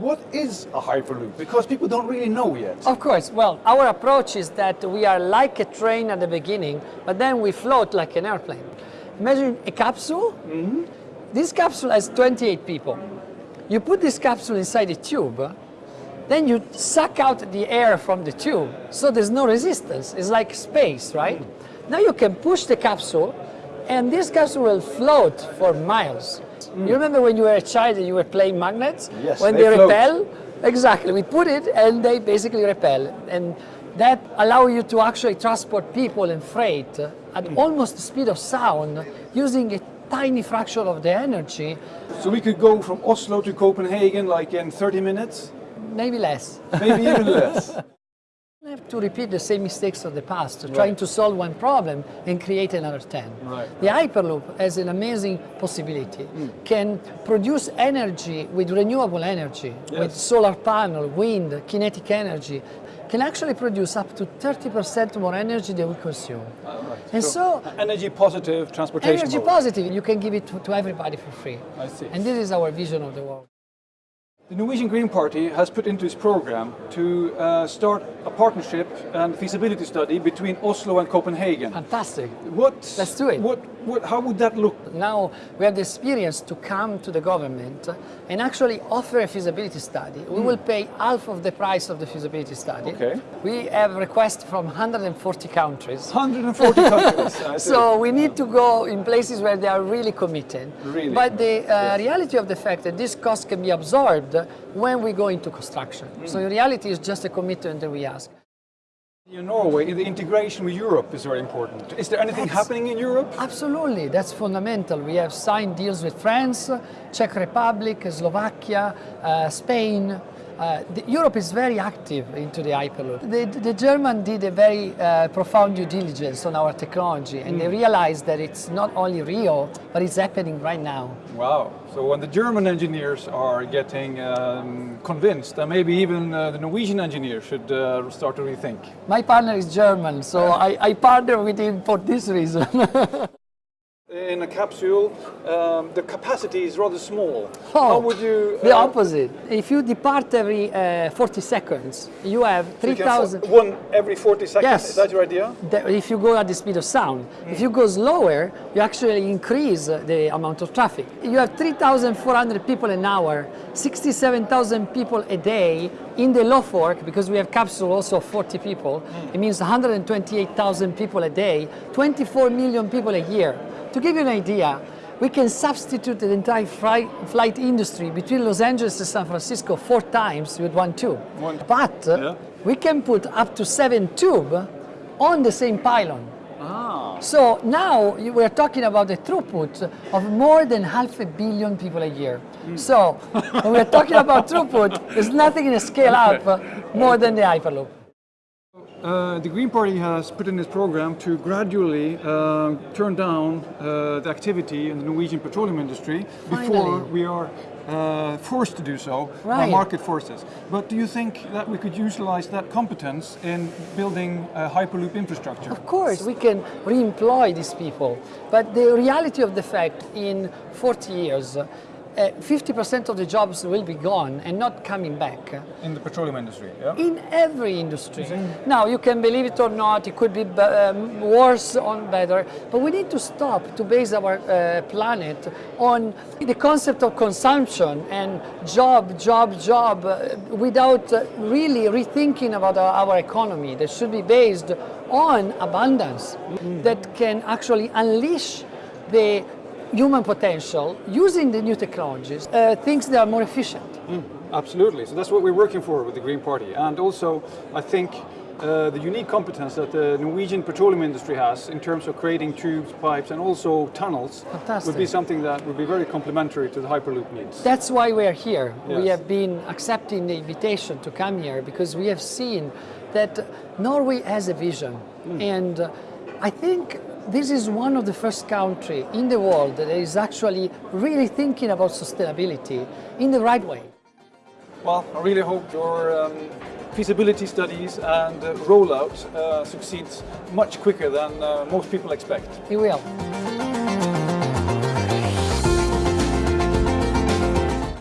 what is a Hyperloop? Because people don't really know yet. Of course, well, our approach is that we are like a train at the beginning, but then we float like an airplane. Imagine a capsule. Mm -hmm. This capsule has 28 people. You put this capsule inside a tube, then you suck out the air from the tube, so there's no resistance. It's like space, right? Mm. Now you can push the capsule, and this capsule will float for miles. Mm. You remember when you were a child and you were playing magnets? Yes, When they, they, repel? Exactly, we put it and they basically repel. And that allow you to actually transport people and freight at mm. almost the speed of sound using a tiny fraction of the energy. So we could go from Oslo to Copenhagen like in 30 minutes? Maybe less. Maybe even less. Have to repeat the same mistakes of the past, right. trying to solve one problem and create another 10. Right. The Hyperloop has an amazing possibility. Mm. Can produce energy with renewable energy, yes. with solar panel, wind, kinetic energy, can actually produce up to 30% more energy than we consume. Oh, right. And so, so, energy positive transportation Energy mode. positive, you can give it to, to everybody for free. I see. And this is our vision of the world. The Norwegian Green Party has put into its program to uh, start a partnership and feasibility study between Oslo and Copenhagen. Fantastic. What, Let's do it. What, what, how would that look? Now we have the experience to come to the government and actually offer a feasibility study. We mm. will pay half of the price of the feasibility study. Okay. We have requests from 140 countries. 140 countries. so we need to go in places where they are really committed. Really? But the uh, yes. reality of the fact that this cost can be absorbed when we go into construction. Mm. So in reality, it's just a commitment that we ask. In Norway, the integration with Europe is very important. Is there anything that's, happening in Europe? Absolutely, that's fundamental. We have signed deals with France, Czech Republic, Slovakia, uh, Spain, uh, Europe is very active into the Hyperloop. The, the German did a very uh, profound due diligence on our technology and mm. they realized that it's not only real, but it's happening right now. Wow. So when the German engineers are getting um, convinced, then maybe even uh, the Norwegian engineers should uh, start to rethink. My partner is German, so I, I partner with him for this reason. in a capsule, um, the capacity is rather small. Oh, How would you... Uh, the opposite. If you depart every uh, 40 seconds, you have 3,000... So one every 40 seconds, yes. is that your idea? The, if you go at the speed of sound. Mm. If you go slower, you actually increase the amount of traffic. You have 3,400 people an hour, 67,000 people a day in the low fork, because we have capsule also of 40 people, mm. it means 128,000 people a day, 24 million people a year. To give you an idea, we can substitute the entire flight industry between Los Angeles and San Francisco four times with one tube. One. But yeah. we can put up to seven tube on the same pylon. Ah. So now we're talking about a throughput of more than half a billion people a year. Mm. So when we're talking about throughput, there's nothing in a scale up more than the Hyperloop. Uh, the Green Party has put in its program to gradually uh, turn down uh, the activity in the Norwegian petroleum industry Finally. before we are uh, forced to do so right. by market forces. But do you think that we could utilize that competence in building a Hyperloop infrastructure? Of course, we can re-employ these people. But the reality of the fact in 40 years, 50% uh, of the jobs will be gone and not coming back. In the petroleum industry, yeah? In every industry. Now, you can believe it or not, it could be um, worse or better, but we need to stop to base our uh, planet on the concept of consumption and job, job, job, uh, without uh, really rethinking about our, our, economy that should be based on abundance mm that can actually unleash the human potential using the new technologies, uh, things that are more efficient. Mm, absolutely, so that's what we're working for with the Green Party. And also, I think uh, the unique competence that the Norwegian petroleum industry has in terms of creating tubes, pipes and also tunnels Fantastic. would be something that would be very complementary to the Hyperloop needs. That's why we're here. Yes. We have been accepting the invitation to come here because we have seen that Norway has a vision mm. and uh, I think this is one of the first countries in the world that is actually really thinking about sustainability in the right way. Well, I really hope your um, feasibility studies and uh, rollout uh, succeeds much quicker than uh, most people expect. It will.